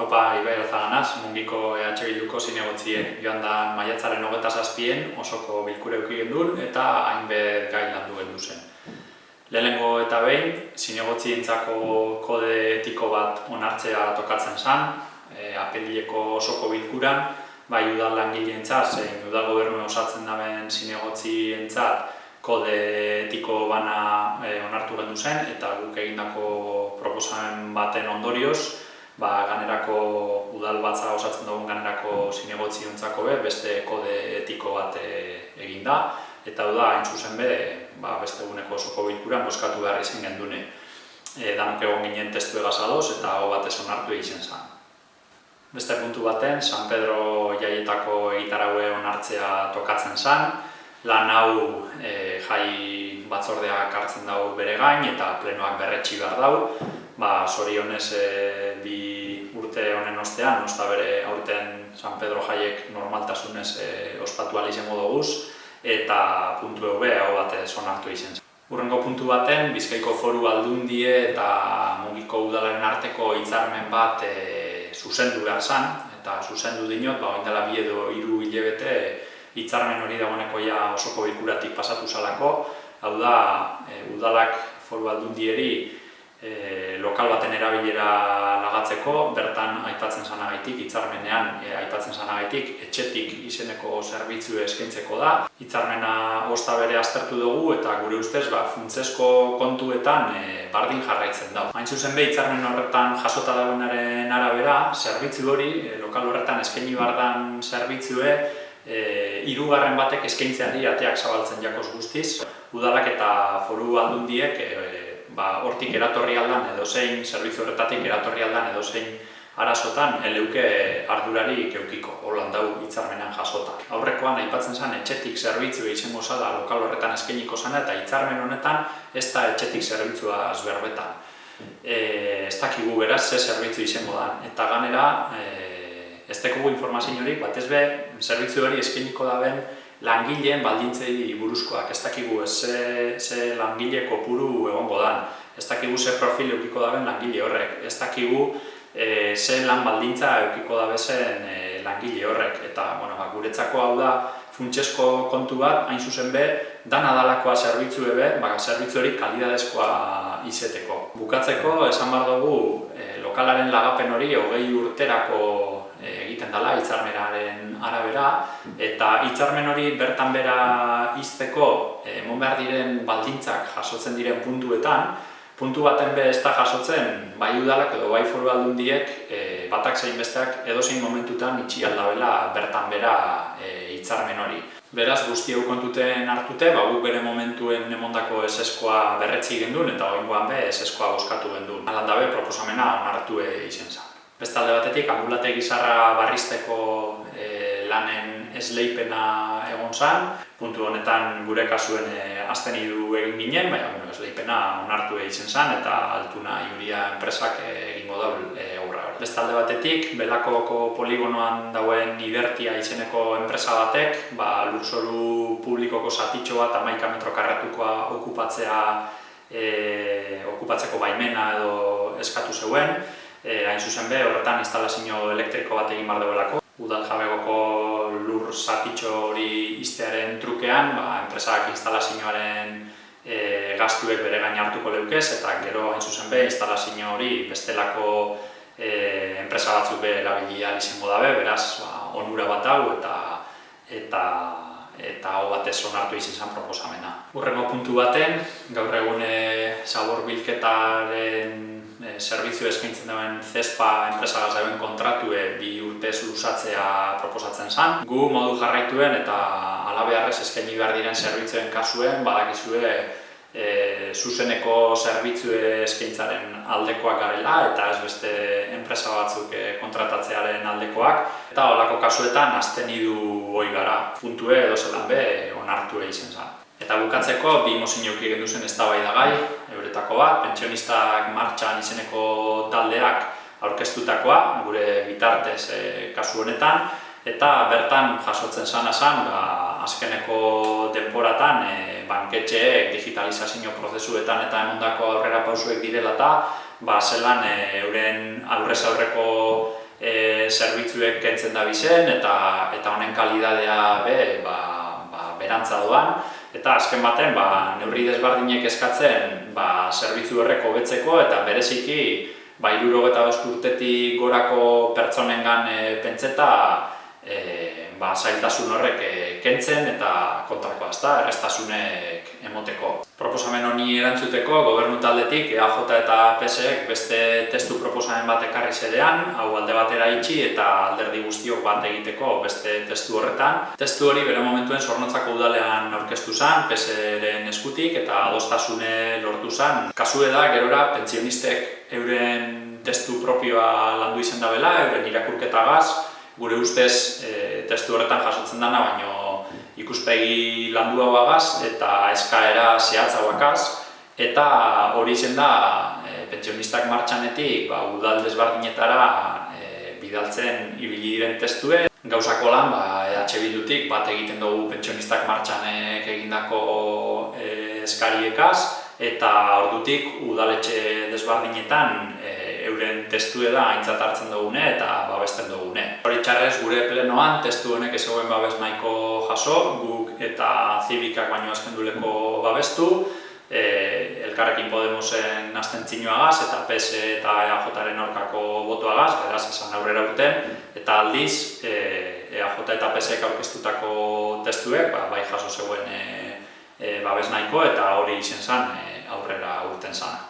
Haupa, Ibai Alzaganaz, mungiko EH Bilduko zinegotzie joan da maiatzaren hogeta zazpien osoko bilkure euki gendun eta hainbet gai landu gendu zen. Lehenengo eta behin, zinegotzientzako kode etiko bat onartzea tokatzen zen, e, apelileko osoko bilkuran, bai udal langileentzat, zein udal gobernu osatzen daben zinegotzientzat kode etiko bana e, onartu gendu zen, eta guk egindako proposamen baten ondorioz, ba, ganerako udal batza osatzen dugun ganerako zinegotzi ontzako be, beste kode etiko bat e, egin da, eta da, hain zuzen be, ba, beste eguneko osoko bilkuran boskatu behar izan gendune. E, danok egon ginen testu egazadoz eta hau batez onartu egiten zen. Beste puntu baten, San Pedro jaietako egitaraue onartzea tokatzen zen, lan hau e, jai batzordeak hartzen dago bere gain eta plenoak berretxi behar dau, ba, sorionez e, bi urte honen ostean, nosta bere aurten San Pedro jaiek normaltasunez e, ospatu izango doguz, eta puntu eube hau batez onartu izen. Urrengo puntu baten, Bizkaiko foru aldundie eta mugiko udalaren arteko hitzarmen bat e, zuzendu behar zan, eta zuzendu dinot, ba, oindela bi edo hiru hilebete hitzarmen hori dagoeneko ja osoko bilkuratik pasatu zalako, hau da, e, udalak foru aldundieri e, lokal baten erabilera lagatzeko, bertan aipatzen zanagaitik, hitzarmenean e, aipatzen zanagaitik, etxetik izeneko zerbitzu eskaintzeko da. Hitzarmena osta bere aztertu dugu eta gure ustez ba, funtzesko kontuetan e, bardin jarraitzen da. Hain zuzen be, hitzarmen horretan jasota dagoenaren arabera, zerbitzu hori, e, lokal horretan eskaini bardan zerbitzue, e, irugarren batek eskaintzeari ateak zabaltzen jakoz guztiz. Udalak eta foru aldundiek e, ba, hortik eratorri aldan edo zein, zerbitzu horretatik eratorri aldan edo zein arazotan eleuke ardurari keukiko, holan dau hitzarmenan jasota. Aurrekoan aipatzen zen etxetik zerbitzu izango zala lokal horretan eskeniko zana eta hitzarmen honetan ez da etxetik zerbitzua azberbetan. E, ez dakigu beraz ze zerbitzu izango da. Eta ganera, e, ez dekugu informazio horik, bat ez be, zerbitzu hori eskeniko daben langileen baldintzei buruzkoak. Ez dakigu ze, ze langile kopuru egongo dan. Ez dakigu ze profil eukiko daben langile horrek. Ez dakigu e, ze lan baldintza eukiko dabezen e, langile horrek. Eta bueno, ba, guretzako hau da funtsesko kontu bat, hain zuzen be, dana dalakoa zerbitzu ebe, ba, zerbitzu hori kalidadezkoa izeteko. Bukatzeko, esan bar dugu, e, lokalaren lagapen hori hogei urterako egiten dela hitzarmenaren arabera eta hitzarmen hori bertan bera izteko emon behar diren baldintzak jasotzen diren puntuetan puntu baten be ez da jasotzen bai udalak edo bai foru aldundiek e, batak zein besteak edozein momentutan itxi aldabela bertan bera e, hitzarmen hori. Beraz, guzti hau kontuten hartute, ba, guk bere momentuen emondako eseskoa berretzi gendun eta oingoan be eseskoa boskatu gendun. Alandabe proposamena onartu izen zen. Bestalde batetik, ambulate gizarra barrizteko e, lanen esleipena egon zan. Puntu honetan gure kasuen e, azten idu egin ginen, baina bueno, esleipena onartu egiten zan eta altuna juria enpresak e, egingo da e, aurra. Bestalde batetik, belakoko poligonoan dauen ibertia izeneko enpresa batek, ba, lurzoru publikoko zatitxo bat amaika metrokarratukoa okupatzea e, okupatzeko baimena edo eskatu zeuen, e, hain zuzen be, horretan instalazio elektriko bat egin bardebelako. Udal jabegoko lur zatitxo hori iztearen trukean, ba, enpresak instalazioaren e, gaztuek bere gain hartuko leukez, eta gero hain zuzen be, instalazio hori bestelako e, enpresa batzuk be erabilia izango dabe, beraz, ba, onura bat hau eta eta eta hau batez onartu izin zen proposamena. Urrengo puntu baten, gaur egune zabor bilketaren e, zerbitzu eskaintzen duen Zespa enpresa gazaben kontratue bi urtez lusatzea proposatzen zen. Gu modu jarraituen eta alabeharrez eskaini behar diren zerbitzuen kasuen badakizue e, zuzeneko zerbitzu eskaintzaren aldekoak garela eta ez beste enpresa batzuk e, kontratatzearen aldekoak. Eta holako kasuetan azten idu hoi gara, puntue edo zelan be onartu egin zen. Eta bukatzeko, bi mozin jauki egin duzen ez gai, euretako bat, pentsionistak martxan izeneko taldeak aurkeztutakoa, gure bitartez e, kasu honetan, eta bertan jasotzen sana zan, ba, azkeneko denporatan e, banketxeek digitalizazio prozesuetan eta emondako aurrera pausuek direla eta ba, zelan e, euren aurrez aurreko zerbitzuek kentzen da bizen eta eta honen kalidadea be, ba, ba, berantza doan. Eta azken baten, ba, neurri desbardinek eskatzen ba, zerbitzu horrek hobetzeko eta bereziki ba, irurogeta urtetik gorako pertsonengan e, pentseta e, ba, zailtasun horrek e, kentzen eta kontrakoa, ezta, errestasunek emoteko. Proposamen honi erantzuteko, gobernu taldetik EAJ eta PSek beste testu proposamen bat ekarri zedean, hau alde batera itxi eta alderdi guztiok bat egiteko beste testu horretan. Testu hori bere momentuen zornotzako udalean aurkeztu zen, PSren eskutik eta adostasune lortu zen. Kasu da, gerora, pentsionistek euren testu propioa landu izan da bela, euren irakurketagaz, gure ustez e, testu horretan jasotzen dana, baino ikuspegi landua bagaz eta eskaera zehatza bakaz, eta hori zen da e, pentsionistak martxanetik ba, udal desbardinetara e, bidaltzen ibili diren testue. Gauzako lan, ba, EH Bildutik bat egiten dugu pentsionistak martxanek egindako e, eskariekaz, eta ordutik udaletxe desbardinetan e, euren testu da aintzat hartzen dugune eta babesten dugune. Hori txarrez gure plenoan testu honek ez eguen babes nahiko jaso, guk eta zibikak baino azkenduleko babestu, e, elkarrekin Podemosen astentzinoagaz eta PS eta EAJaren aurkako botuagaz, beraz esan aurrera urten, eta aldiz e, EAJ eta PSek aurkeztutako testuek ba, bai jaso zegoen e, e, babes nahiko eta hori izen zen e, aurrera urten zen.